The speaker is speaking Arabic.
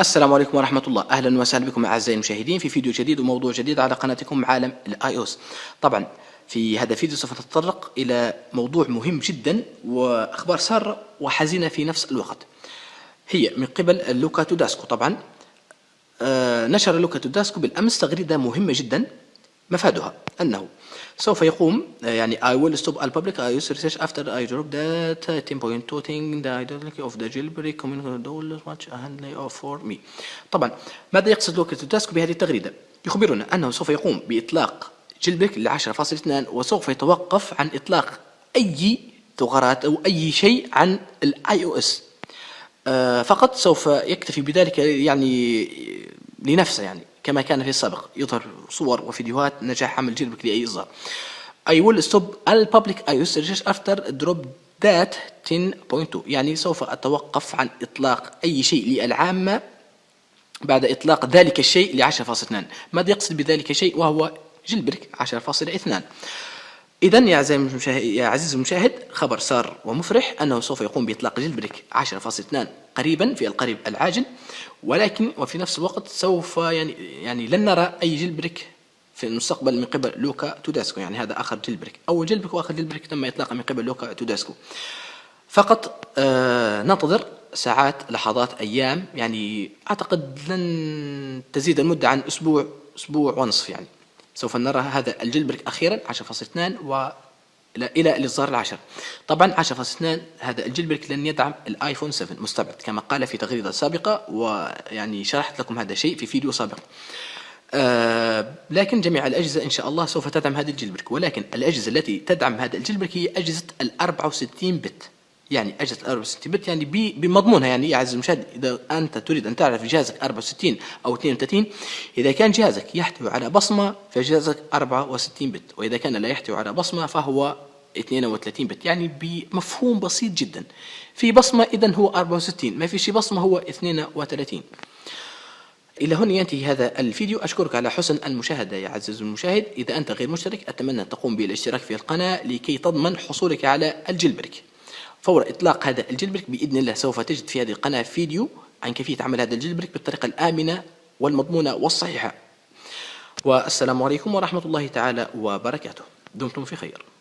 السلام عليكم ورحمة الله. أهلا وسهلا بكم أعزائي المشاهدين في فيديو جديد وموضوع جديد على قناتكم عالم الآي اوس طبعا في هذا الفيديو سوف نتطرق إلى موضوع مهم جدا وأخبار سارة وحزينة في نفس الوقت. هي من قبل لوكا توداسكو. طبعا آه نشر لوكا توداسكو بالأمس تغريدة مهمة جدا. مفادها أنه سوف يقوم يعني I will stop all public IOS research after I drop that 10.2 thing the identity of the jailbreak community dollars much a handley for me. طبعا ماذا يقصد لوكا توديسكو بهذه التغريدة؟ يخبرنا أنه سوف يقوم بإطلاق jailbreak ل 10.2 وسوف يتوقف عن إطلاق أي ثغرات أو أي شيء عن ال iOS فقط سوف يكتفي بذلك يعني لنفسه يعني. كما كان في السابق. يظهر صور وفيديوهات نجاح عمل jailbreak لأي إصدار. I will stop all public iOS research after drop that 10.2 يعني سوف أتوقف عن إطلاق أي شيء للعامة بعد إطلاق ذلك الشيء ل 10.2 ماذا يقصد بذلك الشيء وهو jailbreak 10.2 إذا يا عزيزي المشاهد خبر سار ومفرح أنه سوف يقوم بإطلاق jailbreak 10.2 قريبا في القريب العاجل ولكن وفي نفس الوقت سوف يعني يعني لن نرى أي jailbreak في المستقبل من قبل لوكا توديسكو. يعني هذا آخر jailbreak أول jailbreak وآخر jailbreak تم إطلاقه من قبل لوكا توديسكو. فقط آه ننتظر ساعات لحظات أيام. يعني أعتقد لن تزيد المدة عن أسبوع أسبوع ونصف يعني. سوف نرى هذا ال jailbreak أخيرا 10.2 و إلى الإصدار العشر طبعا 10.2 هذا ال jailbreak لن يدعم الآيفون 7 مستبعد كما قال في تغريدة سابقة ويعني شرحت لكم هذا الشيء في فيديو سابق. آه لكن جميع الأجهزة إن شاء الله سوف تدعم هذا ال jailbreak ولكن الأجهزة التي تدعم هذا ال jailbreak هي أجهزة ال 64 بت. يعني أجهزة 64 بت يعني بمضمونها يعني يا عزيزي المشاهد إذا أنت تريد أن تعرف جهازك 64 أو 32 إذا كان جهازك يحتوي على بصمة فجهازك 64 بت وإذا كان لا يحتوي على بصمة فهو 32 بت يعني بمفهوم بسيط جدا. في بصمة إذا هو 64 ما في شي بصمة هو 32 إلى هنا ينتهي هذا الفيديو. أشكرك على حسن المشاهدة يا عزيزي المشاهد. إذا أنت غير مشترك أتمنى أن تقوم بالاشتراك في القناة لكي تضمن حصولك على الجلبريك فور إطلاق هذا ال jailbreak بإذن الله سوف تجد في هذه القناة فيديو عن كيفية عمل هذا ال jailbreak بالطريقة الآمنة والمضمونة والصحيحة. والسلام عليكم ورحمة الله تعالى وبركاته. دمتم في خير.